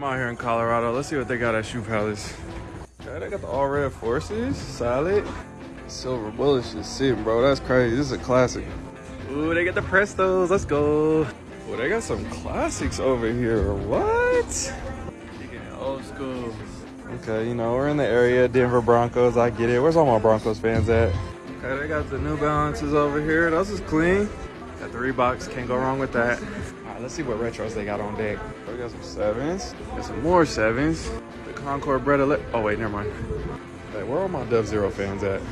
I'm out here in Colorado. Let's see what they got at Shoe Palace. Okay, they got the all red forces. Solid. Silver bullets just sitting, bro. That's crazy. This is a classic. Ooh, they got the Prestos. Let's go. Ooh, they got some classics over here. What? Old school. Okay, you know, we're in the area, Denver Broncos. I get it. Where's all my Broncos fans at? Okay, they got the New Balances over here. Those is clean. Got the Reeboks. Can't go wrong with that. All right, let's see what retros they got on deck. We got some sevens. Got some more sevens. The Concord Bred. Oh, wait, never mind. Hey, where are my Dub Zero fans at?